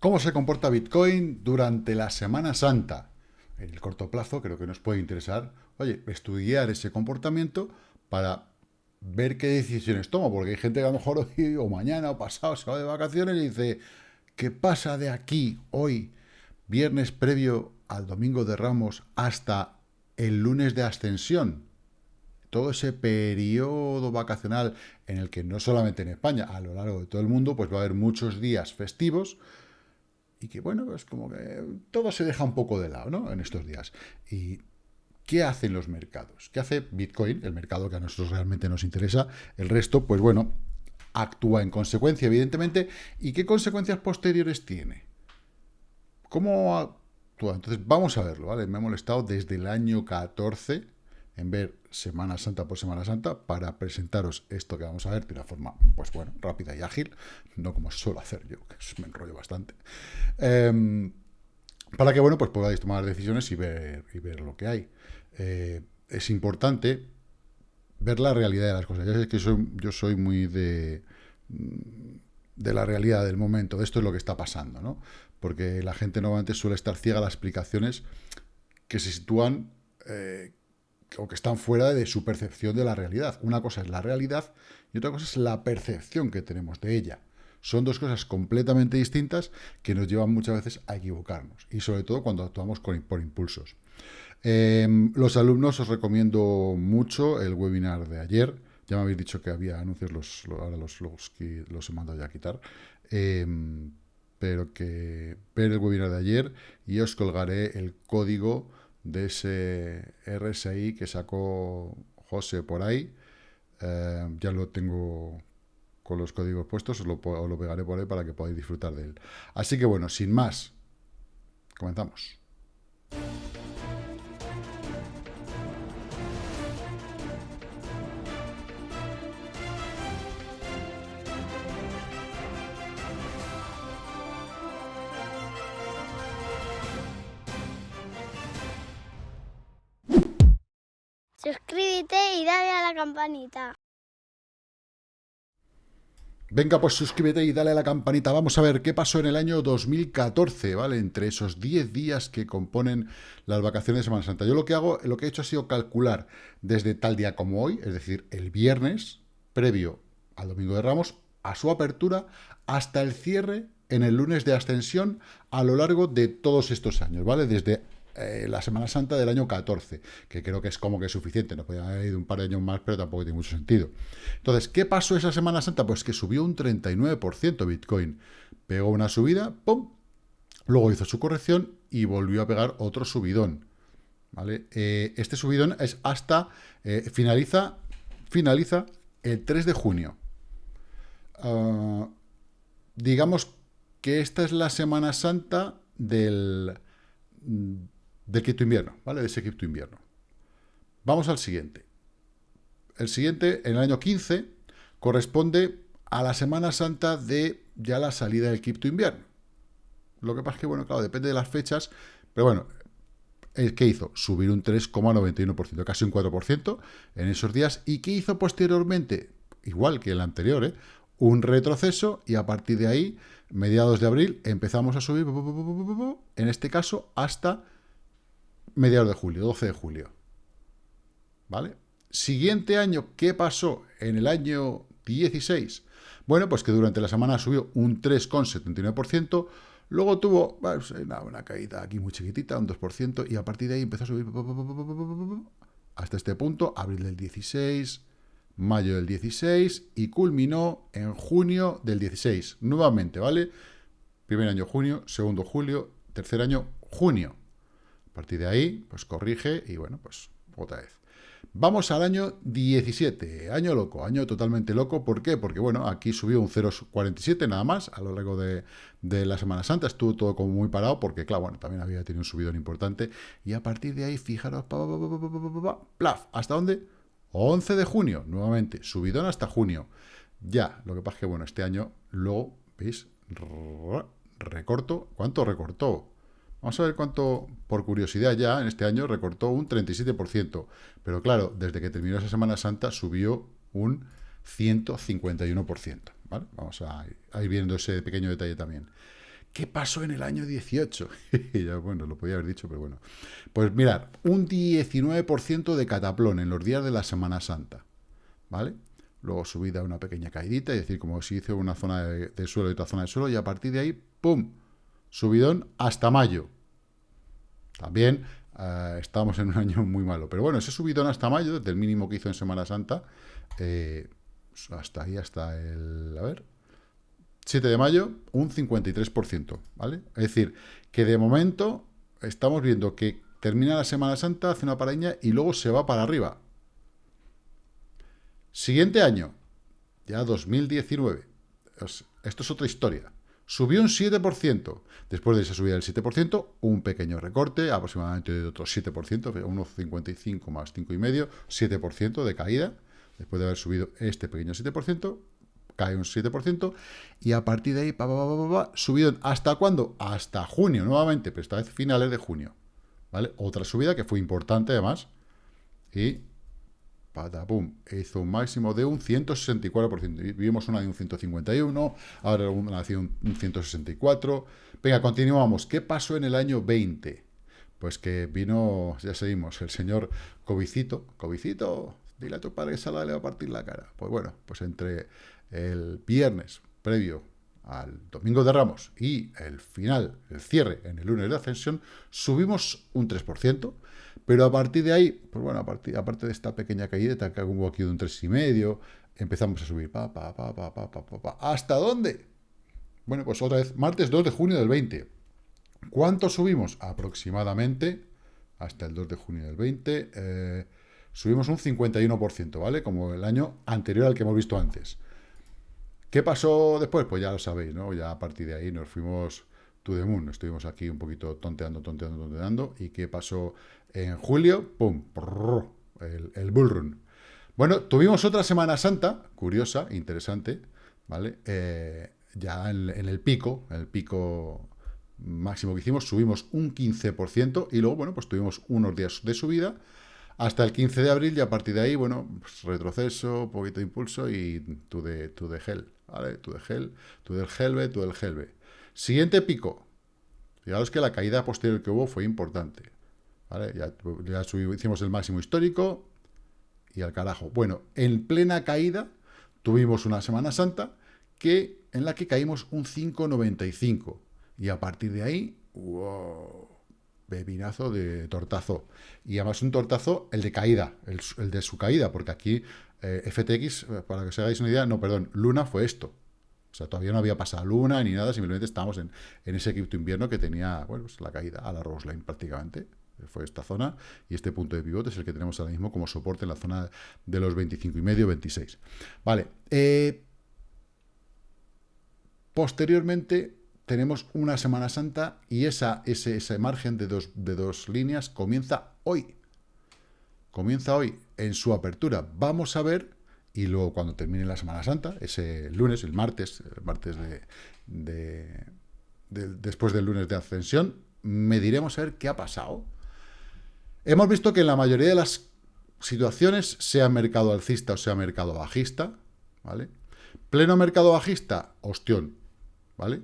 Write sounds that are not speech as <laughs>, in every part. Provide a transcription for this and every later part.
¿Cómo se comporta Bitcoin durante la Semana Santa? En el corto plazo creo que nos puede interesar, oye, estudiar ese comportamiento para ver qué decisiones toma, porque hay gente que a lo mejor hoy o mañana o pasado se va de vacaciones y dice, ¿qué pasa de aquí, hoy, viernes previo al domingo de Ramos, hasta el lunes de ascensión? Todo ese periodo vacacional en el que no solamente en España, a lo largo de todo el mundo, pues va a haber muchos días festivos, y que, bueno, es como que todo se deja un poco de lado, ¿no? En estos días. Y ¿Qué hacen los mercados? ¿Qué hace Bitcoin, el mercado que a nosotros realmente nos interesa? El resto, pues bueno, actúa en consecuencia, evidentemente. ¿Y qué consecuencias posteriores tiene? ¿Cómo actúa? Entonces, vamos a verlo, ¿vale? Me he molestado desde el año 14 en ver Semana Santa por Semana Santa para presentaros esto que vamos a ver de una forma, pues bueno, rápida y ágil, no como suelo hacer yo, que me enrollo bastante. Em, para que, bueno, pues podáis tomar decisiones y ver, y ver lo que hay. Eh, es importante ver la realidad de las cosas. Ya sé que yo soy muy de, de la realidad del momento, de esto es lo que está pasando, ¿no? Porque la gente normalmente suele estar ciega a las explicaciones que se sitúan eh, o que están fuera de su percepción de la realidad. Una cosa es la realidad y otra cosa es la percepción que tenemos de ella. Son dos cosas completamente distintas que nos llevan muchas veces a equivocarnos, y sobre todo cuando actuamos por impulsos. Em, los alumnos os recomiendo mucho el webinar de ayer. Ya me habéis dicho que había anuncios, los, ahora los, los, los he mandado ya a quitar. Em, pero que ver el webinar de ayer y os colgaré el código de ese RSI que sacó José por ahí. Em, ya lo tengo con los códigos puestos, os lo, os lo pegaré por ahí para que podáis disfrutar de él. Así que bueno, sin más, comenzamos. Campanita. Venga, pues suscríbete y dale a la campanita. Vamos a ver qué pasó en el año 2014, ¿vale? Entre esos 10 días que componen las vacaciones de Semana Santa. Yo lo que hago, lo que he hecho ha sido calcular desde tal día como hoy, es decir, el viernes, previo al Domingo de Ramos, a su apertura, hasta el cierre en el lunes de ascensión a lo largo de todos estos años, ¿vale? Desde eh, la Semana Santa del año 14, que creo que es como que es suficiente, no podía haber ido un par de años más, pero tampoco tiene mucho sentido. Entonces, ¿qué pasó esa Semana Santa? Pues que subió un 39% Bitcoin. Pegó una subida, ¡pum! Luego hizo su corrección y volvió a pegar otro subidón. ¿Vale? Eh, este subidón es hasta, eh, finaliza, finaliza el 3 de junio. Ah, digamos que esta es la Semana Santa del del cripto invierno, ¿vale? De ese cripto invierno. Vamos al siguiente. El siguiente, en el año 15, corresponde a la Semana Santa de ya la salida del cripto invierno. Lo que pasa es que, bueno, claro, depende de las fechas, pero bueno, ¿qué hizo? Subir un 3,91%, casi un 4% en esos días. ¿Y qué hizo posteriormente? Igual que el anterior, ¿eh? Un retroceso y a partir de ahí, mediados de abril, empezamos a subir, en este caso, hasta mediados de julio, 12 de julio. ¿Vale? Siguiente año, ¿qué pasó en el año 16? Bueno, pues que durante la semana subió un 3,79%, luego tuvo pues, una, caída aquí muy chiquitita, un 2%, y a partir de ahí empezó a subir hasta este punto, abril del 16, mayo del 16, y culminó en junio del 16, nuevamente, ¿vale? Primer año junio, segundo julio, tercer año junio. Partir de ahí, pues corrige y bueno, pues otra vez. Vamos al año 17, año loco, año totalmente loco. ¿Por qué? Porque, bueno, aquí subió un 0,47 nada más a lo largo de, la Semana Santa. Estuvo todo como muy parado porque, claro, bueno, también había tenido un subidón importante. Y a partir de ahí, fijaros, plaf, ¿hasta dónde? 11 de junio, nuevamente, subidón hasta junio. Ya, lo que pasa es que, bueno, este año, luego, ¿veis? Recorto, ¿cuánto recortó? Vamos a ver cuánto, por curiosidad ya, en este año recortó un 37%. Pero claro, desde que terminó esa Semana Santa subió un 151%. ¿vale? Vamos a, ir viendo ese pequeño detalle también. ¿Qué pasó en el año 18? <laughs> ya, bueno, lo podía haber dicho, pero bueno. Pues mirad, un 19% de cataplón en los días de la Semana Santa, ¿vale? Luego subida una pequeña caidita, es decir, como si hizo una zona de, suelo y otra zona de suelo, y a partir de ahí, ¡pum! Subidón hasta mayo. También eh, estamos en un año muy malo. Pero bueno, ese subidón hasta mayo, desde el mínimo que hizo en Semana Santa, eh, hasta ahí, hasta el... A ver... 7 de mayo, un 53%, ¿vale? Es decir, que de momento estamos viendo que termina la Semana Santa, hace una paraña y luego se va para arriba. Siguiente año, ya 2019. Esto es otra historia. Subió un 7%. Después de esa subida del 7%, un pequeño recorte, aproximadamente de otro 7%, unos 55 más 5,5, 7% de caída. Después de haber subido este pequeño 7%, cae un 7%, y a partir de ahí, pa, pa, subido hasta cuándo? Hasta junio, nuevamente, pero esta vez finales de junio. ¿Vale? Otra subida que fue importante además, y hizo un máximo de un 164%. Vimos una de un 151, ahora una de un, 164. Venga, continuamos. ¿Qué pasó en el año 20? Pues que vino, ya seguimos, el señor Covicito. Covicito, dile a tu padre que salga le va a partir la cara. Pues bueno, pues entre el viernes previo al domingo de Ramos y el final, el cierre en el lunes de ascensión, subimos un 3%, pero a partir de ahí, pues bueno, a partir, aparte de esta pequeña caída que hubo aquí de un 3,5, empezamos a subir, pa, pa, pa, pa, pa, pa, pa, ¿hasta dónde? Bueno, pues otra vez, martes 2 de junio del 20. ¿Cuánto subimos? Aproximadamente, hasta el 2 de junio del 20, eh, subimos un 51%, ¿vale? Como el año anterior al que hemos visto antes. ¿Qué pasó después? Pues ya lo sabéis, ¿no? Ya a partir de ahí nos fuimos to moon. Estuvimos aquí un poquito tonteando, tonteando, tonteando. ¿Y qué pasó en julio? ¡Pum! El, el bull run. Bueno, tuvimos otra Semana Santa, curiosa, interesante, ¿vale? Eh, ya en, el pico, el pico máximo que hicimos, subimos un 15% y luego, bueno, pues tuvimos unos días de subida hasta el 15 de abril y a partir de ahí, bueno, pues retroceso, poquito de impulso y the, to the hell, ¿vale? The hell, to the helve, to the helve. Siguiente pico. Fijaos que la caída posterior que hubo fue importante. Ya, hicimos el máximo histórico y al carajo. Bueno, en plena caída tuvimos una Semana Santa que, en la que caímos un 5,95. Y a partir de ahí, wow, bebinazo de tortazo. Y además un tortazo, el de caída, el, de su caída, porque aquí eh, FTX, para que os hagáis una idea, no, perdón, Luna fue esto. O sea, todavía no había pasado Luna ni nada, simplemente estábamos en, ese equipo invierno que tenía, bueno, pues la caída a la Roseline prácticamente. Fue esta zona y este punto de pivote es el que tenemos ahora mismo como soporte en la zona de los 25 y medio, 26. Vale. Eh, posteriormente, tenemos una Semana Santa y esa, ese, ese margen de dos, de dos líneas comienza hoy. Comienza hoy en su apertura. Vamos a ver, y luego cuando termine la Semana Santa, ese lunes, el martes, el martes de, después del lunes de ascensión, mediremos a ver qué ha pasado. Hemos visto que en la mayoría de las situaciones, sea mercado alcista o sea mercado bajista, ¿vale? Pleno mercado bajista, ostión, ¿vale?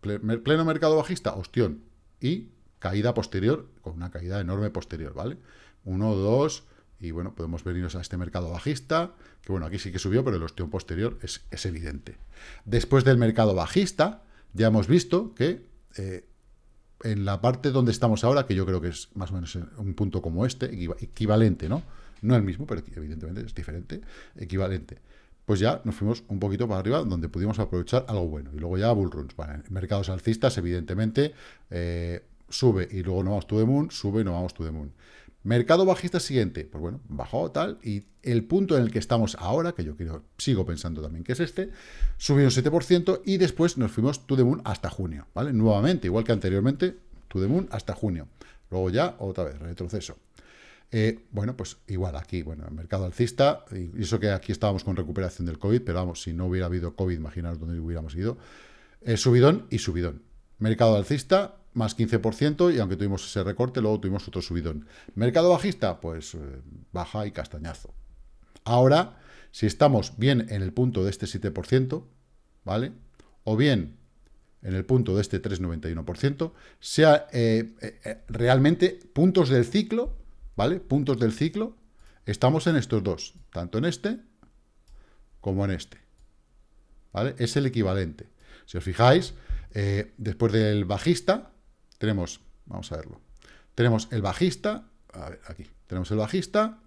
pleno mercado bajista, ostión, y caída posterior, con una caída enorme posterior, ¿vale? Uno, dos, y bueno, podemos venirnos a este mercado bajista, que bueno, aquí sí que subió, pero el ostión posterior es, evidente. Después del mercado bajista, ya hemos visto que eh, en la parte donde estamos ahora, que yo creo que es más o menos un punto como este, equivalente, ¿no? No el mismo, pero evidentemente es diferente, equivalente pues ya nos fuimos un poquito para arriba, donde pudimos aprovechar algo bueno. Y luego ya bull runs. mercados alcistas, evidentemente, eh, sube y luego no vamos to the moon, sube y no vamos to the moon. Mercado bajista siguiente, pues bueno, bajó tal, y el punto en el que estamos ahora, que yo quiero, sigo pensando también que es este, subió un 7% y después nos fuimos to the moon hasta junio, ¿vale? Nuevamente, igual que anteriormente, to the moon hasta junio. Luego ya, otra vez, retroceso. Eh, bueno, pues igual aquí, bueno, el mercado alcista, y eso que aquí estábamos con recuperación del COVID, pero vamos, si no hubiera habido COVID, imaginaos dónde hubiéramos ido. Eh, subidón y subidón. Mercado alcista, más 15%, y aunque tuvimos ese recorte, luego tuvimos otro subidón. Mercado bajista, pues eh, baja y castañazo. Ahora, si estamos bien en el punto de este 7%, ¿vale? O bien en el punto de este 3,91%, sea eh, eh, eh, realmente puntos del ciclo, ¿vale? Puntos del ciclo, estamos en estos dos, tanto en este como en este, ¿vale? Es el equivalente. Si os fijáis, después del bajista, tenemos, vamos a verlo, tenemos el bajista, a ver, aquí, tenemos el bajista,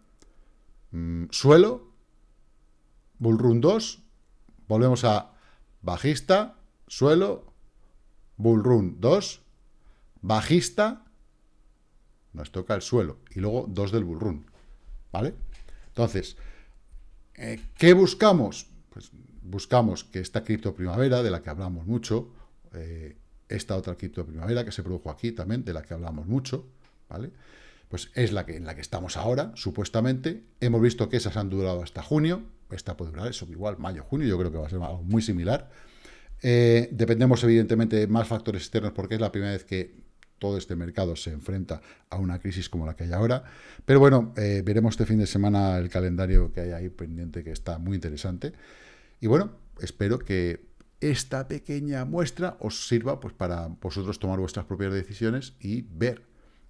mm, suelo, bullrun 2, volvemos a bajista, suelo, Bull Run 2, bajista, nos toca el suelo, y luego 2 del Bull Run, ¿vale? Entonces, eh, ¿qué buscamos? Pues buscamos que esta cripto primavera, de la que hablamos mucho, eh, esta otra cripto primavera que se produjo aquí también, de la que hablamos mucho, ¿vale? Pues es la que, en la que estamos ahora, supuestamente. Hemos visto que esas han durado hasta junio, esta puede durar eso, igual mayo, junio, yo creo que va a ser algo muy similar. Eh, dependemos, evidentemente, de más factores externos porque es la primera vez que todo este mercado se enfrenta a una crisis como la que hay ahora. Pero bueno, eh, veremos este fin de semana el calendario que hay ahí pendiente, que está muy interesante. Y bueno, espero que esta pequeña muestra os sirva pues, para vosotros tomar vuestras propias decisiones y ver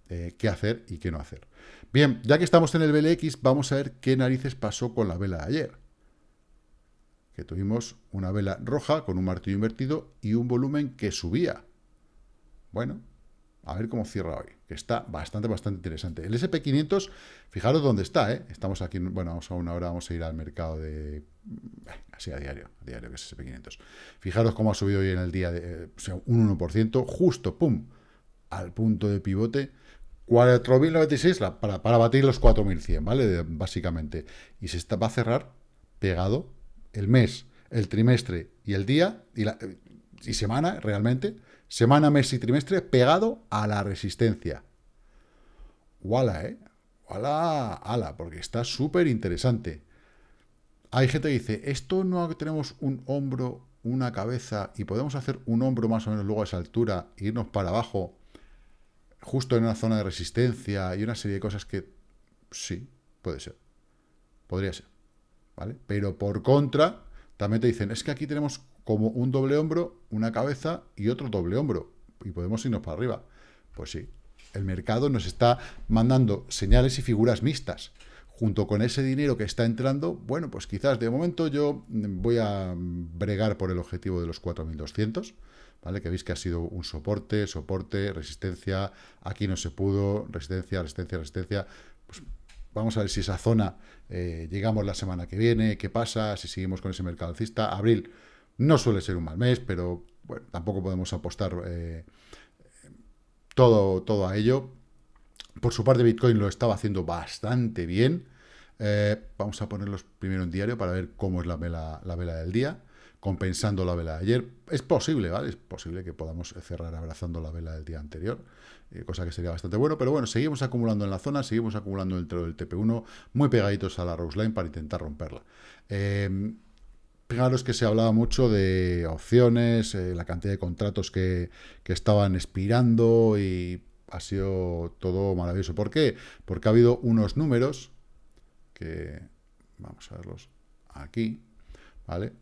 eh, qué hacer y qué no hacer. Bien, ya que estamos en el BLX, vamos a ver qué narices pasó con la vela de ayer que tuvimos una vela roja con un martillo invertido y un volumen que subía. Bueno, a ver cómo cierra hoy, que está bastante, bastante interesante. El SP500, fijaros dónde está, ¿eh? Estamos aquí, bueno, vamos a una hora, vamos a ir al mercado de... Eh, así a diario, a diario, que es SP500. Fijaros cómo ha subido hoy en el día, de, o sea, un 1%, justo, pum, al punto de pivote, 4.096 para, para batir los 4.100, ¿vale? básicamente. Y se va a cerrar pegado el mes, el trimestre y el día, y, la, y semana realmente, semana, mes y trimestre, pegado a la resistencia. Wala, ¿eh? Wala, ala, porque está súper interesante. Hay gente que dice, esto no tenemos un hombro, una cabeza, y podemos hacer un hombro más o menos luego a esa altura, e irnos para abajo, justo en una zona de resistencia, y una serie de cosas que sí, puede ser. Podría ser. Pero por contra, también te dicen, es que aquí tenemos como un doble hombro, una cabeza y otro doble hombro, y podemos irnos para arriba. Pues sí, el mercado nos está mandando señales y figuras mixtas. Junto con ese dinero que está entrando, bueno, pues quizás de momento yo voy a bregar por el objetivo de los 4.200, ¿vale? Que veis que ha sido un soporte, soporte, resistencia, aquí no se pudo, resistencia, resistencia, resistencia, pues Vamos a ver si esa zona eh, llegamos la semana que viene, qué pasa, si seguimos con ese mercado alcista. Abril no suele ser un mal mes, pero tampoco podemos apostar eh, todo, todo a ello. Por su parte, Bitcoin lo estaba haciendo bastante bien. Eh, vamos a ponerlos primero en diario para ver cómo es la vela, la vela del día, compensando la vela de ayer. Es posible, ¿vale? Es posible que podamos cerrar abrazando la vela del día anterior. Eh, cosa que sería bastante bueno, pero bueno, seguimos acumulando en la zona, seguimos acumulando dentro del TP1, muy pegaditos a la Rose Line para intentar romperla. Fijaros que se hablaba mucho de opciones, eh, la cantidad de contratos que, que, estaban expirando y ha sido todo maravilloso. ¿Por qué? Porque ha habido unos números que, vamos a verlos aquí, ¿vale?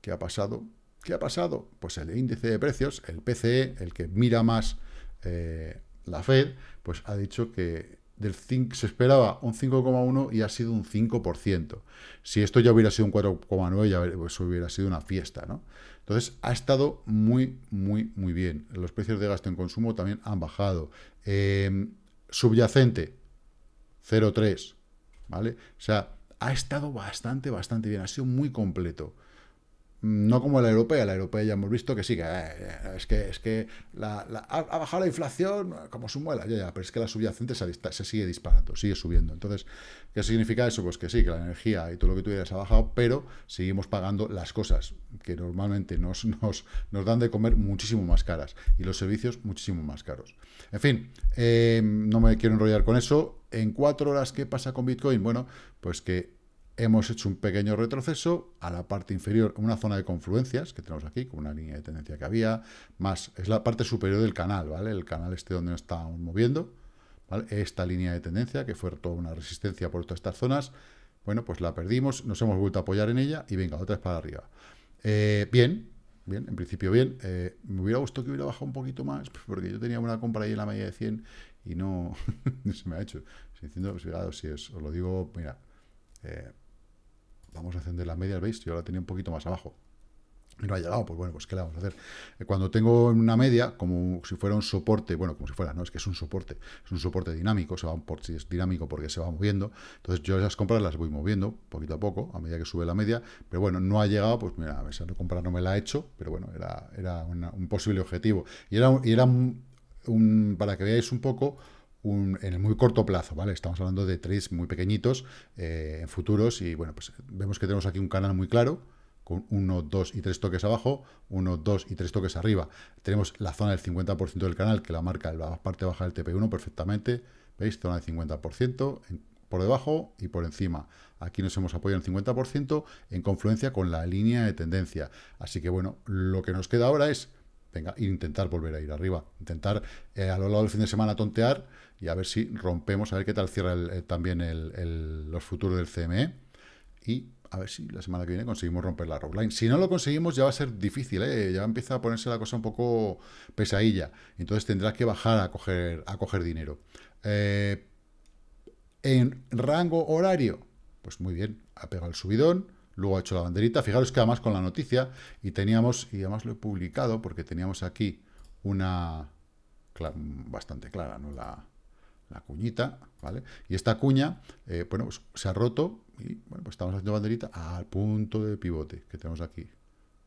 ¿Qué ha pasado? ¿Qué ha pasado? Pues el índice de precios, el PCE, el que mira más eh, la Fed, pues ha dicho que del 5, se esperaba un 5,1 y ha sido un 5%. Si esto ya hubiera sido un 4,9, ya pues hubiera sido una fiesta, ¿no? Entonces, ha estado muy, muy, muy bien. Los precios de gasto en consumo también han bajado. Em, subyacente, 0,3, ¿vale? O sea, ha estado bastante, bastante bien. Ha sido muy completo. No como la europea, la europea ya hemos visto que sí, que eh, es que, es que la, ha, bajado la inflación como su muela, ya, ya, pero es que la subyacente se, se, sigue disparando, sigue subiendo. Entonces, ¿qué significa eso? Pues que sí, que la energía y todo lo que tú digas ha bajado, pero seguimos pagando las cosas que normalmente nos, <laughs> nos, nos dan de comer muchísimo más caras y los servicios muchísimo más caros. En fin, eh, no me quiero enrollar con eso. En cuatro horas, ¿qué pasa con Bitcoin? Bueno, pues que hemos hecho un pequeño retroceso a la parte inferior, una zona de confluencias que tenemos aquí, con una línea de tendencia que había, más, es la parte superior del canal, ¿vale? El canal este donde nos estábamos moviendo, ¿vale? Esta línea de tendencia, que fue toda una resistencia por todas estas zonas, bueno, pues la perdimos, nos hemos vuelto a apoyar en ella y venga, otra vez para arriba. Eh, bien, bien, en principio bien. Eh, me hubiera gustado que hubiera bajado un poquito más, <laughs> porque yo tenía una compra ahí en la media de 100 y <laughs> no, se me ha hecho. Diciendo, si os lo digo, mira, eh, vamos a encender la media, ¿veis? Yo la tenía un poquito más abajo y no ha llegado, pues bueno, pues ¿qué le vamos a hacer? Eh, cuando tengo una media, como si fuera un soporte, bueno, como si fuera, no, es que es un soporte, es un soporte dinámico, se va por si es dinámico porque se va moviendo, entonces yo esas compras las voy moviendo poquito a poco, a medida que sube la media, pero bueno, no ha llegado, pues mira, esa compra no me la ha hecho, pero bueno, era, era un posible objetivo, y era, y era un, para que veáis un poco, un, en el muy corto plazo, ¿vale? Estamos hablando de trades muy pequeñitos eh, en futuros y bueno, pues vemos que tenemos aquí un canal muy claro, con 1, 2 y 3 toques abajo, 1, 2 y 3 toques arriba. Tenemos la zona del 50% del canal que la marca la parte baja del TP1 perfectamente. ¿Veis? Zona del 50% por debajo y por encima. Aquí nos hemos apoyado en 50% en confluencia con la línea de tendencia. Así que bueno, lo que nos queda ahora es venga, intentar volver a ir arriba. Intentar eh, a lo largo del fin de semana tontear y a ver si rompemos, a ver qué tal cierra también el, los futuros del CME. Y a ver si la semana que viene conseguimos romper la rockline. Si no lo conseguimos ya va a ser difícil, ¿eh? ya empieza a ponerse la cosa un poco pesadilla. Entonces tendrás que bajar a coger, a coger dinero. Eh, en rango horario, pues muy bien, ha pegado el subidón, luego ha hecho la banderita. Fijaros que además con la noticia, y teníamos, y además lo he publicado porque teníamos aquí una bastante clara, ¿no? La, la cuñita, ¿vale? Y esta cuña, eh, bueno, pues se ha roto y, bueno, pues estamos haciendo banderita al punto de pivote que tenemos aquí,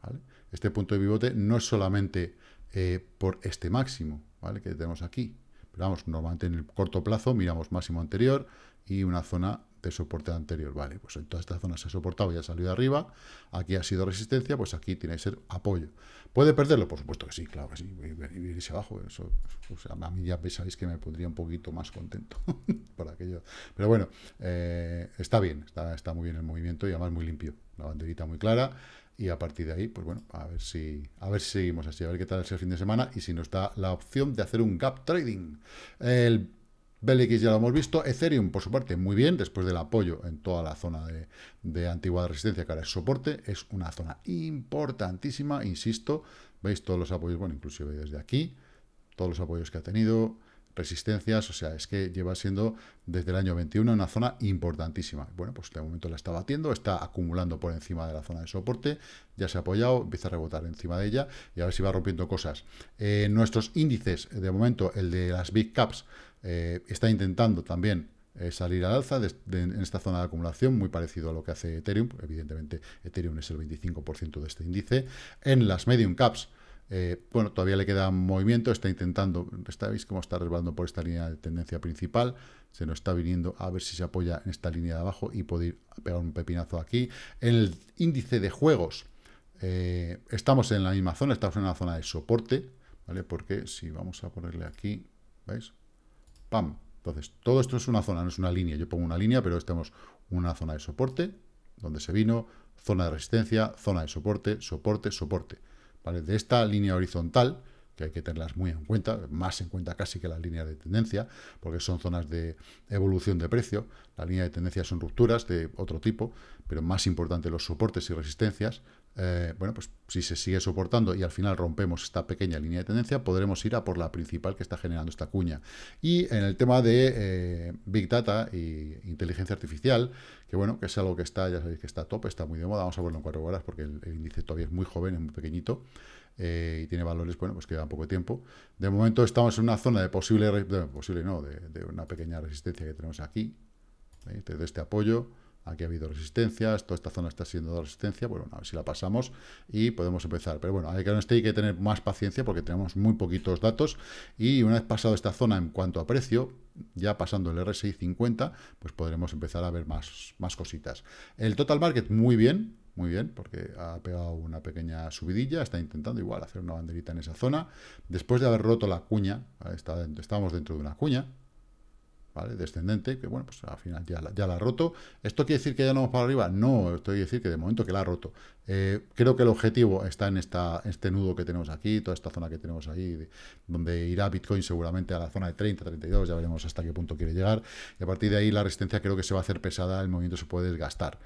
¿vale? Este punto de pivote no es solamente eh, por este máximo, ¿vale? Que tenemos aquí, pero vamos, normalmente en el corto plazo miramos máximo anterior y una zona de soporte anterior. Vale, pues en toda esta zona se ha soportado y ha salido arriba. Aquí ha sido resistencia, pues aquí tiene que ser apoyo. ¿Puede perderlo? Por supuesto que sí, claro que sí. Irse abajo. Eso, a mí ya pensáis que me pondría un poquito más contento <laughs> por aquello. Pero bueno, eh, está bien, está, está muy bien el movimiento y además muy limpio. La banderita muy clara. Y a partir de ahí, pues bueno, a ver si a ver si seguimos así, a ver qué tal es el fin de semana y si nos da la opción de hacer un gap trading. El BLX ya lo hemos visto. Ethereum, por su parte, muy bien, después del apoyo en toda la zona de, de antigua resistencia, que ahora es soporte. Es una zona importantísima, insisto. Veis todos los apoyos, bueno, inclusive desde aquí, todos los apoyos que ha tenido, resistencias, o sea, es que lleva siendo desde el año 21 una zona importantísima. Bueno, pues de momento la está batiendo, está acumulando por encima de la zona de soporte, ya se ha apoyado, empieza a rebotar encima de ella y a ver si va rompiendo cosas. Eh, nuestros índices, de momento, el de las Big Caps, eh, está intentando también eh, salir al alza en esta zona de acumulación, muy parecido a lo que hace Ethereum. Evidentemente, Ethereum es el 25% de este índice. En las medium caps, eh, bueno, todavía le queda movimiento, está intentando, está, ¿veis cómo está resbalando por esta línea de tendencia principal? Se nos está viniendo a ver si se apoya en esta línea de abajo y puede ir a pegar un pepinazo aquí. El índice de juegos, estamos en la misma zona, estamos en una zona de soporte, ¿vale? Porque si vamos a ponerle aquí, ¿veis? ¡Pam! Entonces, todo esto es una zona, no es una línea. Yo pongo una línea, pero estamos una zona de soporte, donde se vino, zona de resistencia, zona de soporte, soporte, soporte. ¿Vale? De esta línea horizontal, que hay que tenerlas muy en cuenta, más en cuenta casi que la línea de tendencia, porque son zonas de evolución de precio. La línea de tendencia son rupturas de otro tipo, pero más importante los soportes y resistencias. Eh, bueno, pues si se sigue soportando y al final rompemos esta pequeña línea de tendencia, podremos ir a por la principal que está generando esta cuña. Y en el tema de eh, Big Data y inteligencia artificial, que bueno, que es algo que está, ya sabéis que está top, está muy de moda, vamos a verlo en cuatro horas porque el, índice todavía es muy joven, es muy pequeñito, eh, y tiene valores, bueno, pues queda poco tiempo. De momento estamos en una zona de posible, posible no, de, una pequeña resistencia que tenemos aquí, de este apoyo, Aquí ha habido resistencias, toda esta zona está siendo resistencia, bueno, a ver si la pasamos y podemos empezar. Pero bueno, hay que, hay que tener más paciencia porque tenemos muy poquitos datos y una vez pasado esta zona en cuanto a precio, ya pasando el RSI 50, pues podremos empezar a ver más, más cositas. El total market muy bien, muy bien, porque ha pegado una pequeña subidilla, está intentando igual hacer una banderita en esa zona. Después de haber roto la cuña, estábamos dentro de una cuña, ¿vale? Descendente, que bueno, pues al final ya la, ya la ha roto. ¿Esto quiere decir que ya no vamos para arriba? No, esto quiere decir que de momento que la ha roto. Eh, creo que el objetivo está en esta, este nudo que tenemos aquí, toda esta zona que tenemos ahí, donde irá Bitcoin seguramente a la zona de 30, 32, ya veremos hasta qué punto quiere llegar. Y a partir de ahí la resistencia creo que se va a hacer pesada, el movimiento se puede desgastar.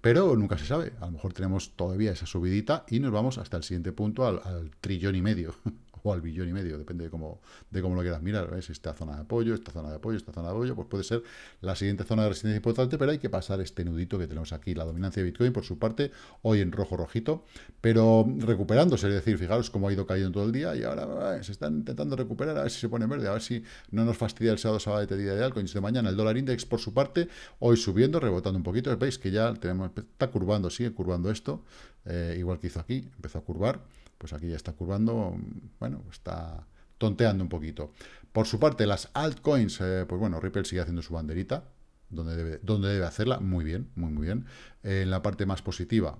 Pero nunca se sabe. A lo mejor tenemos todavía esa subidita y nos vamos hasta el siguiente punto, al trillón y medio. <laughs> o al billón y medio, depende de cómo, de cómo lo quieras mirar, ¿ves? Esta zona de apoyo, esta zona de apoyo, esta zona de apoyo, pues puede ser la siguiente zona de resistencia importante, pero hay que pasar este nudito que tenemos aquí, la dominancia de Bitcoin, por su parte, hoy en rojo rojito, pero recuperándose, es decir, fijaros cómo ha ido cayendo todo el día y ahora se están intentando recuperar, a ver si se pone verde, a ver si no nos fastidia el sábado, sábado de día de altcoins de mañana, el dólar index por su parte, hoy subiendo, rebotando un poquito, veis que ya tenemos, está curvando, sigue curvando esto, eh, igual que hizo aquí, empezó a curvar, pues aquí ya está curvando, bueno, está tonteando un poquito. Por su parte, las altcoins, eh, pues bueno, Ripple sigue haciendo su banderita, donde debe, donde debe hacerla, muy bien, muy, muy bien. en la parte más positiva,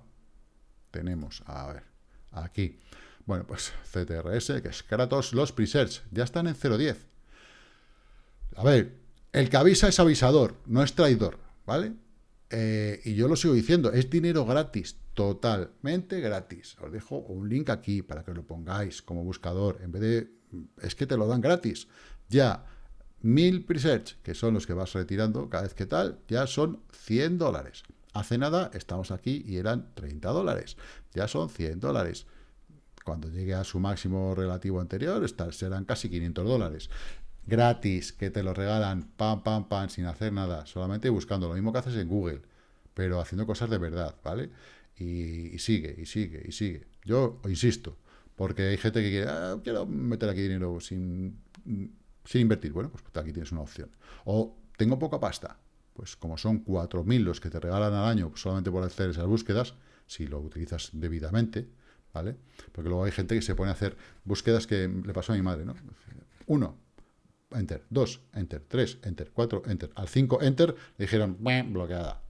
tenemos, a ver, aquí, bueno, pues CTRS, que es Kratos, los presets, ya están en 0.10. A ver, el que avisa es avisador, no es traidor, ¿vale? Eh, y yo lo sigo diciendo, es dinero gratis, totalmente gratis. Os dejo un link aquí para que lo pongáis como buscador, en vez de, es que te lo dan gratis. Ya, mil presets, que son los que vas retirando cada vez que tal, ya son 100 dólares. Hace nada estamos aquí y eran 30 dólares, ya son 100 dólares. Cuando llegue a su máximo relativo anterior, serán casi 500 dólares gratis, que te lo regalan, pam, pam, pam, sin hacer nada, solamente buscando lo mismo que haces en Google, pero haciendo cosas de verdad, ¿vale? Y, sigue, y sigue, y sigue. Yo insisto, porque hay gente que quiere, ah, quiero meter aquí dinero sin, sin invertir. Bueno, pues aquí tienes una opción. O tengo poca pasta, pues como son 4.000 los que te regalan al año solamente por hacer esas búsquedas, si lo utilizas debidamente, ¿vale? Porque luego hay gente que se pone a hacer búsquedas que le pasó a mi madre, ¿no? Uno, enter, 2, enter, 3, enter, 4, enter, al 5, enter, le dijeron, bloqueada.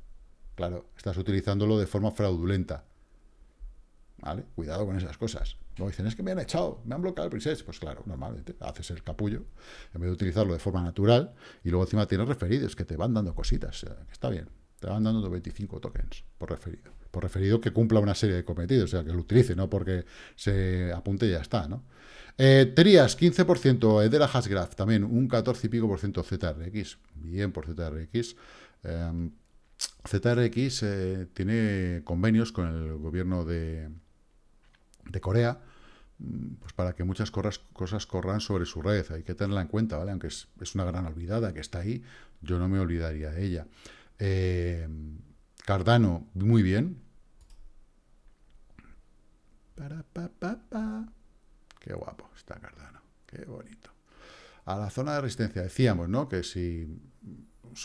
Claro, estás utilizándolo de forma fraudulenta. ¿Vale? Cuidado con esas cosas. Luego dicen, es que me han echado, me han bloqueado el preset. Pues claro, normalmente haces el capullo, en vez de utilizarlo de forma natural, y luego encima tienes referidos que te van dando cositas. está bien, te van dando 25 tokens por referido. Por referido que cumpla una serie de cometidos, o sea, que lo utilice, no porque se apunte y ya está, ¿no? Eh, Trias, 15%, de la Hashgraph, también un 14 y pico por ciento ZRX, bien por ZRX. Em, ZRX eh, tiene convenios con el gobierno de, de Corea, mm, pues para que muchas cosas, corran sobre su red. Hay que tenerla en cuenta, ¿vale? Aunque es, una gran olvidada que está ahí, yo no me olvidaría de ella. Em, Cardano, muy bien. Para, pa, pa, pa. Qué guapo está Cardano, qué bonito. A la zona de resistencia, decíamos, ¿no? Que si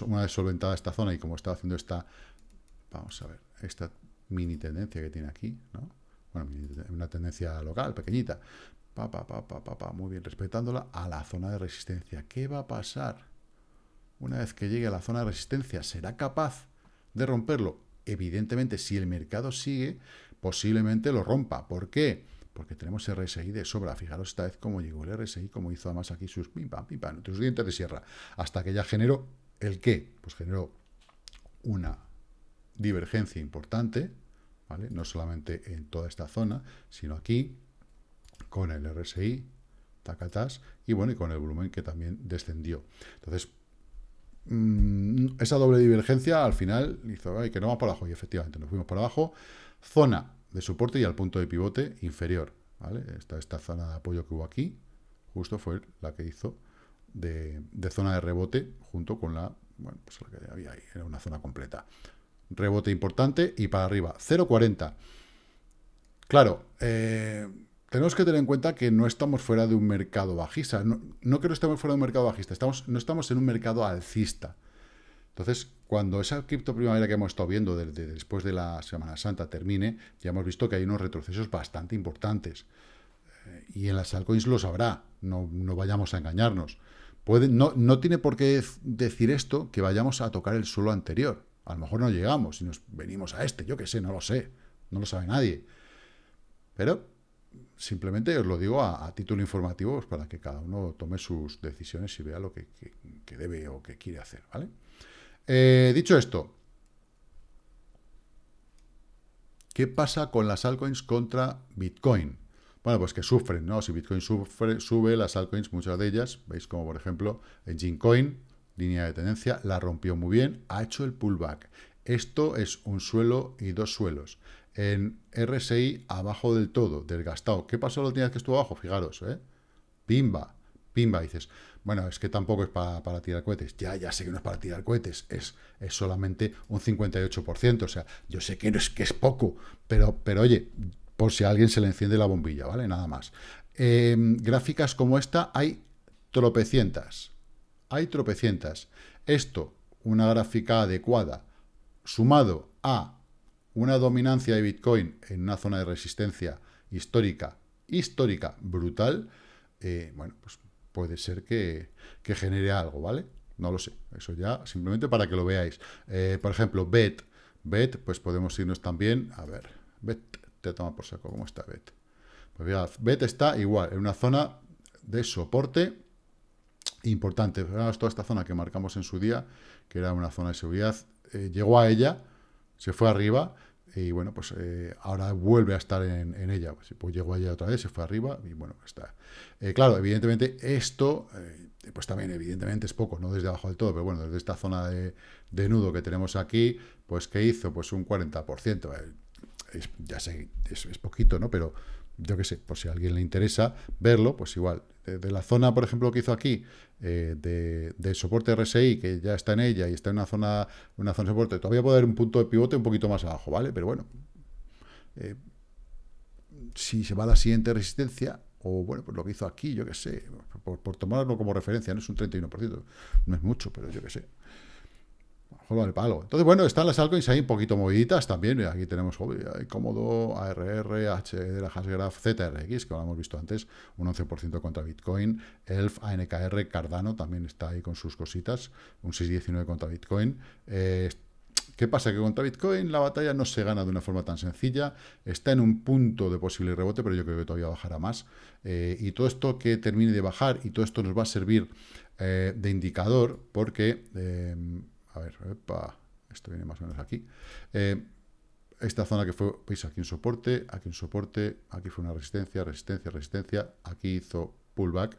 una vez solventada esta zona y como está haciendo esta, vamos a ver, esta mini tendencia que tiene aquí, ¿no? Bueno, una tendencia local, pequeñita. Pa, pa, pa, muy bien, respetándola a la zona de resistencia. ¿Qué va a pasar? Una vez que llegue a la zona de resistencia, ¿será capaz de romperlo? Evidentemente, si el mercado sigue, posiblemente lo rompa. ¿Por qué? porque tenemos RSI de sobra. Fijaros esta vez cómo llegó el RSI, como hizo además aquí sus pim pam, pim pam, sus dientes de sierra, hasta que ya generó el qué, pues generó una divergencia importante, ¿vale? No solamente en toda esta zona, sino aquí, con el RSI, tacatas, y bueno, y con el volumen que también descendió. Entonces, mm, esa doble divergencia al final hizo que no va por abajo, y efectivamente nos fuimos por abajo. Zona de soporte y al punto de pivote inferior. ¿vale? Esta, esta zona de apoyo que hubo aquí, justo fue la que hizo de, zona de rebote junto con la, bueno, pues la que había ahí, era una zona completa. Rebote importante y para arriba, 0,40. Claro, eh, tenemos que tener en cuenta que no estamos fuera de un mercado bajista. No, no que no estemos fuera de un mercado bajista, estamos, no estamos en un mercado alcista. Entonces, cuando esa cripto primavera que hemos estado viendo desde después de la Semana Santa termine, ya hemos visto que hay unos retrocesos bastante importantes. Eh, y en las altcoins lo sabrá, no, no vayamos a engañarnos. No, no tiene por qué decir esto que vayamos a tocar el suelo anterior. A lo mejor no llegamos y nos venimos a este, yo qué sé, no lo sé, no lo sabe nadie. Pero simplemente os lo digo a, título informativo pues para que cada uno tome sus decisiones y vea lo que, debe o que quiere hacer, ¿vale? Eh, dicho esto, ¿qué pasa con las altcoins contra Bitcoin? Bueno, pues que sufren, ¿no? Si Bitcoin sufre, sube, las altcoins, muchas de ellas, veis como por ejemplo en Gincoin, línea de tendencia, la rompió muy bien, ha hecho el pullback. Esto es un suelo y dos suelos. En RSI, abajo del todo, desgastado. ¿Qué pasó la última que estuvo abajo? Fijaros, ¿eh? Pimba, pimba, dices. Bueno, es que tampoco es para, tirar cohetes. Ya, ya sé que no es para tirar cohetes. Es, es solamente un 58%. O sea, yo sé que no es que es poco, pero, pero oye, por si a alguien se le enciende la bombilla, ¿vale? Nada más. Em, gráficas como esta hay tropecientas. Hay tropecientas. Esto, una gráfica adecuada, sumado a una dominancia de Bitcoin en una zona de resistencia histórica, histórica, brutal, eh, bueno, pues puede ser que, genere algo, ¿vale? No lo sé, eso ya simplemente para que lo veáis. Eh, por ejemplo, BET, BET, pues podemos irnos también, a ver, BET, te toma por saco, ¿cómo está BET? Pues mirad, BET está igual, en una zona de soporte importante. Veamos toda esta zona que marcamos en su día, que era una zona de seguridad, eh, llegó a ella, se fue arriba, y bueno, pues eh, ahora vuelve a estar en, ella. Pues, pues, llegó allá otra vez, se fue arriba y bueno, está. Eh, claro, evidentemente esto, eh, pues también evidentemente es poco, no desde abajo del todo, pero bueno, desde esta zona de, nudo que tenemos aquí, pues ¿qué hizo? Pues un 40%. ya sé, es, es, poquito, ¿no? Pero yo qué sé, por si a alguien le interesa verlo, pues igual. De, la zona, por ejemplo, que hizo aquí, eh, de, soporte RSI, que ya está en ella y está en una zona, una zona de soporte, todavía puede haber un punto de pivote un poquito más abajo, ¿vale? Pero bueno, eh, si se va a la siguiente resistencia, o bueno, pues lo que hizo aquí, yo qué sé, por, por tomarlo como referencia, no es un 31%, no es mucho, pero yo qué sé el palo. Entonces, bueno, están las altcoins ahí un poquito moviditas también. Aquí tenemos Cómodo, ARR, H de la Hashgraph, ZRX, que lo hemos visto antes, un 11% contra Bitcoin. ELF, ANKR, Cardano también está ahí con sus cositas, un 6,19 contra Bitcoin. Eh, ¿Qué pasa? Que contra Bitcoin la batalla no se gana de una forma tan sencilla, está en un punto de posible rebote, pero yo creo que todavía bajará más. Eh, y todo esto que termine de bajar, y todo esto nos va a servir eh, de indicador, porque a ver, esto viene más o menos aquí. Eh, esta zona que fue, veis, aquí un soporte, aquí un soporte, aquí fue una resistencia, resistencia, resistencia, aquí hizo pullback.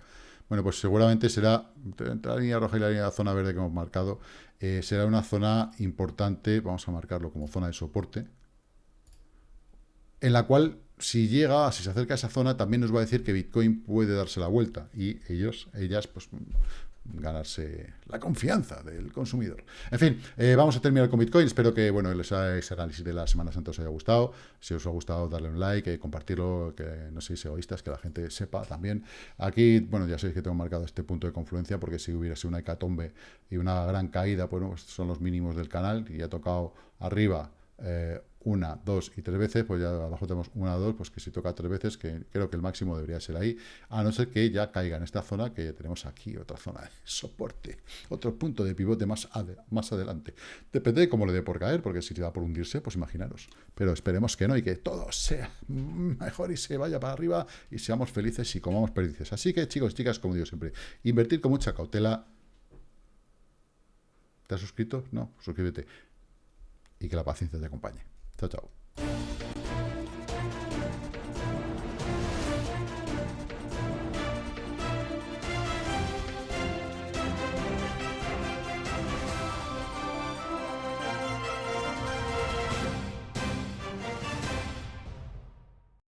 Bueno, pues seguramente será, entre la línea roja y la línea de zona verde que hemos marcado, eh, será una zona importante, vamos a marcarlo como zona de soporte, en la cual si llega, si se acerca a esa zona, también nos va a decir que Bitcoin puede darse la vuelta y ellos, ellas, pues ganarse la confianza del consumidor. En fin, eh, vamos a terminar con Bitcoin. Espero que bueno, ese análisis de la Semana Santa os haya gustado. Si os ha gustado, darle un like, y compartirlo, que no seáis egoístas, que la gente sepa también. Aquí, bueno, ya sabéis que tengo marcado este punto de confluencia, porque si hubiera sido una hecatombe y una gran caída, pues son los mínimos del canal, y ha tocado arriba eh, una, dos y tres veces, pues ya abajo tenemos una, dos, pues que si toca tres veces, que creo que el máximo debería ser ahí, a no ser que ya caiga en esta zona, que ya tenemos aquí otra zona de soporte, otro punto de pivote más, más adelante. Depende de cómo le dé por caer, porque si le da por hundirse, pues imaginaros. Pero esperemos que no y que todo sea mejor y se vaya para arriba y seamos felices y comamos perdices. Así que chicos, chicas, como digo siempre, invertir con mucha cautela. ¿Te has suscrito? No, suscríbete. Y que la paciencia te acompañe. Chao, chao.